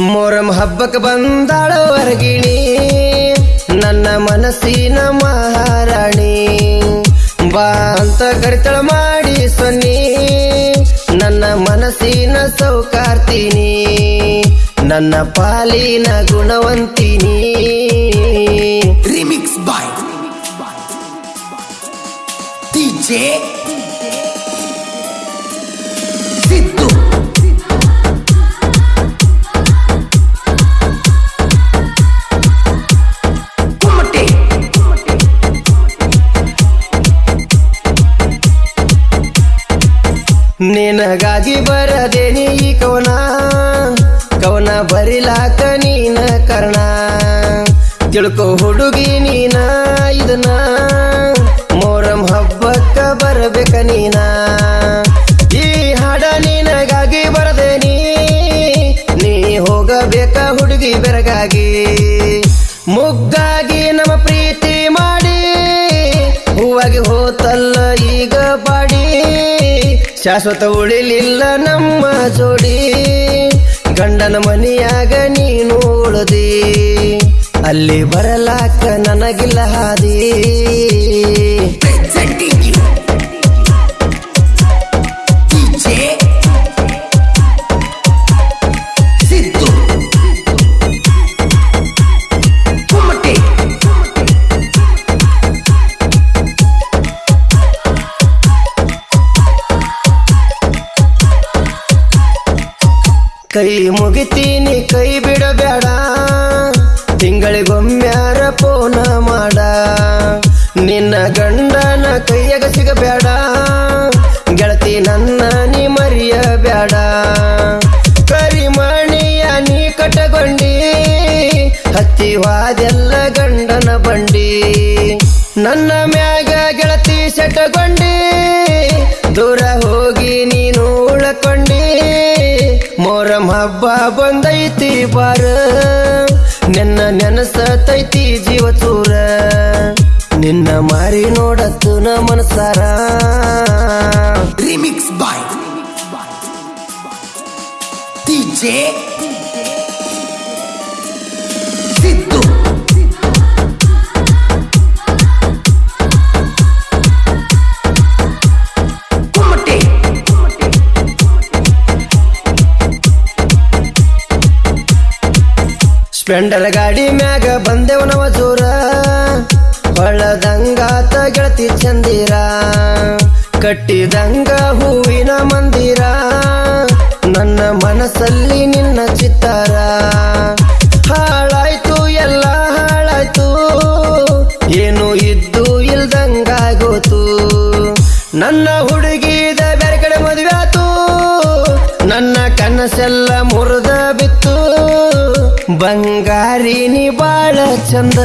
ಮೊರಂ ಹಬ್ಬಕ್ಕೆ ಬಂದಾಳ ವರ್ಗಿಣಿ ನನ್ನ ಮನಸ್ಸಿನ ಮಹಾರಾಣಿ. ಬಾ ಅಂತ ಕರಿತಳ ಮಾಡಿ ಸೊನ್ನಿ. ನನ್ನ ಮನಸ್ಸಿನ ಸೌಕಾರ್ತೀನಿ. ನನ್ನ ಪಾಲಿನ ಗುಣವಂತಿನಿ. ರಿಮಿಕ್ಸ್ ಬಾಯ್ DJ ನಿನಗಾಗಿ ಬರದೇನಿ ಈ ಕವನ? ಕವನ ಬರಿಲಾಕ ನೀನ ಕರ್ಣ? ತಿಳ್ಕೊ ಹುಡುಗಿ ನೀನ ಇದನ್ನ? ಮೋರಂ ಹಬ್ಬಕ್ಕ ಬರಬೇಕ ನೀನ? ಈ ಹಾಡ ನಿನಗಾಗಿ ಬರದೇನಿ? ನೀ ಹೋಗಬೇಕ ಹುಡುಗಿ ಬೆರಗಾಗಿ? ಮುಗ್ಗಾಗಿ ನಮ್ಮ ಪ್ರೀತಿ ಮಾಡಿ ಹೂವಾಗಿ ಹೋತಲ್ಲ ಈಗ ಬಾಡಿ ಶಾಶ್ವತ ಉಳಿಲಿಲ್ಲ ನಮ್ಮ ಜೋಡಿ. ಗಂಡನ ಮನೆಯಾಗ ನೀನು ಉಳದಿ. ಅಲ್ಲಿ ಬರಲಾಕ ನನಗಿಲ್ಲ ಹಾದಿ. ಕೈ ಮುಗಿತೀನಿ, ಕೈ ಬಿಡಬೇಡ. ತಿಂಗಳಿಗೊಮ್ಮ್ಯಾರ ಪೋನ ಮಾಡ. ನಿನ್ನ ಗಂಡನ ಕೈಯಾಗ ಸಿಗಬೇಡ. ಗೆಳತಿ ನನ್ನ ನೀ ಮರಿಯಬೇಡ. ಕರಿಮಣಿಯ ನೀ ಕಟಗೊಂಡಿ ಹತ್ತಿವಾದೆಲ್ಲ ಗಂಡನ ಬಂಡಿ ಹಬ್ಬ ಬಂದೈತಿ ಬಾರ. ನಿನ್ನ ನೆನಸತೈತಿ ಜೀವ ಚೂರ. ನಿನ್ನ ಮಾರಿ ನೋಡತ್ತು ನ ಮನಸಾರ ರಿಮಿಕ್ಸ್ ಬಾಯ್ DJ ಸ್ಪ್ಲೆಂಡರ್ ಗಾಡಿ ಮ್ಯಾಗ ಬಂದೆವು ನವ ಜೋರ. ಬಳದಂಗಾತ ಗೆಳತಿ ಚಂದಿರ. ಕಟ್ಟಿದಂಗ ಹೂವಿನ ಮಂದಿರ. ನನ್ನ ಮನಸ್ಸಲ್ಲಿ ನಿನ್ನ ಚಿತ್ತಾರ. ಹಾಳಾಯ್ತು, ಎಲ್ಲ ಹಾಳಾಯ್ತು. ಏನು ಇದ್ದು ಇಲ್ದಂಗಾಗೋತು. ನನ್ನ ಹುಡುಗಿದ ಬೇರೆ ಕಡೆ ಮದುವೆ ಆತು. ನನ್ನ ಕನಸೆಲ್ಲ ಮುರಿದ ಬಂಗಾರಿ ನೀ ಬಾಳ ಚಂದ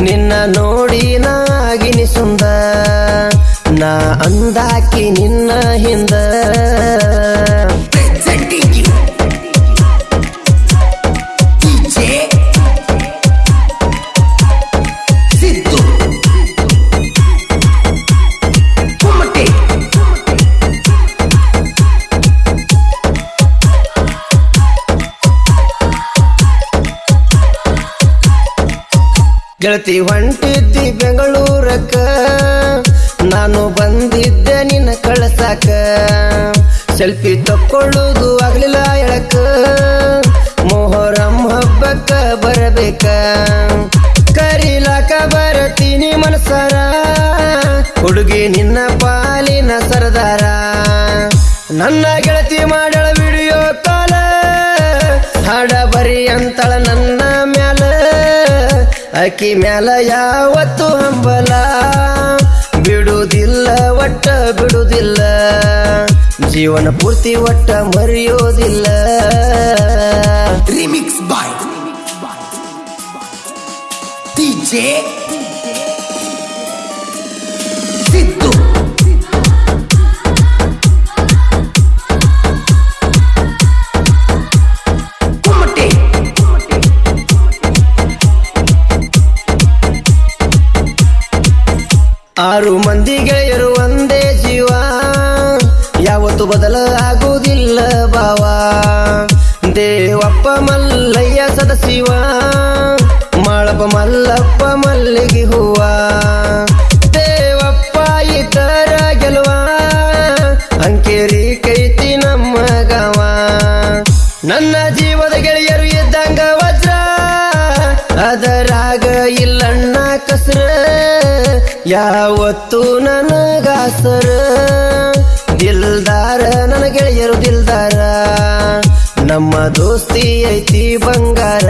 ನಿನ್ನ ನೋಡಿ ನಾಗಿನಿ ಸುಂದ. ನಾ ಅಂದಾಕಿ ನಿನ್ನ ಹಿಂದ. ಗೆಳತಿ ಹೊಂಟಿದ್ದಿ ಬೆಂಗಳೂರಕ್ಕ. ನಾನು ಬಂದಿದ್ದೆ ನಿನ್ನ ಕಳಸಾಕ. ಸೆಲ್ಫಿ ತಕ್ಕೊಳ್ಳೋದು ಆಗ್ಲಿಲ್ಲ ಎಳಕ. ಮೊಹರಂ ಹಬ್ಬಕ್ಕ ಬರಬೇಕ. ಕರೀಲಾಕ ಬರತೀನಿ ಮನಸಾರ. ಹುಡುಗಿ ನಿನ್ನ ಪಾಲಿನ ಸರದಾರ. ನನ್ನ ಗೆಳತಿ ಮಾಡಳ ವಿಡಿಯೋ ಕಾಲ. ಹಾಡ ಬರಿ ಅಂತಳ ನನ್ನ ಅಕ್ಕಿ ಮ್ಯಾಲ ಯಾವತ್ತು ಹಂಬಲ. ಬಿಡುವುದಿಲ್ಲ ಒಟ್ಟ ಬಿಡುವುದಿಲ್ಲ ಜೀವನ ಪೂರ್ತಿ ಒಟ್ಟ ಮರೆಯೋದಿಲ್ಲ. ರಿಮಿಕ್ಸ್ ಬಾಯ್ DJ ಆರು ಮಂದಿ ಗೆಳೆಯರು ಒಂದೇ ಜೀವ. ಯಾವತ್ತು ಬದಲಾಗುವುದಿಲ್ಲ ಬಾವ ದೇವಪ್ಪ ಮಲ್ಲಯ್ಯ ಸದಶಿವ ಮಾಳಪ್ಪ ಮಲ್ಲಪ್ಪ ಮಲ್ಲಿಗೆ ಹೂವ. ದೇವಪ್ಪ ಇತರ ಗೆಲುವ. ಅಂಕೇರಿ ಕೈತಿ ನಮ್ಮ ಗವ. ನನ್ನ ಜೀವದ ಗೆಳೆಯರು ಇದ್ದಂಗ ವಜ್ರ ಅದರಾಗ ಇಲ್ಲಣ್ಣ ಕಸ್ರ ಯಾವತ್ತು ನನಗಾಸರ ದಿಲ್ದಾರ ನನ್ನ ಗೆಳೆಯರು ದಿಲ್ದಾರ. ನಮ್ಮ ದೋಸ್ತಿ ಐತಿ ಬಂಗಾರ.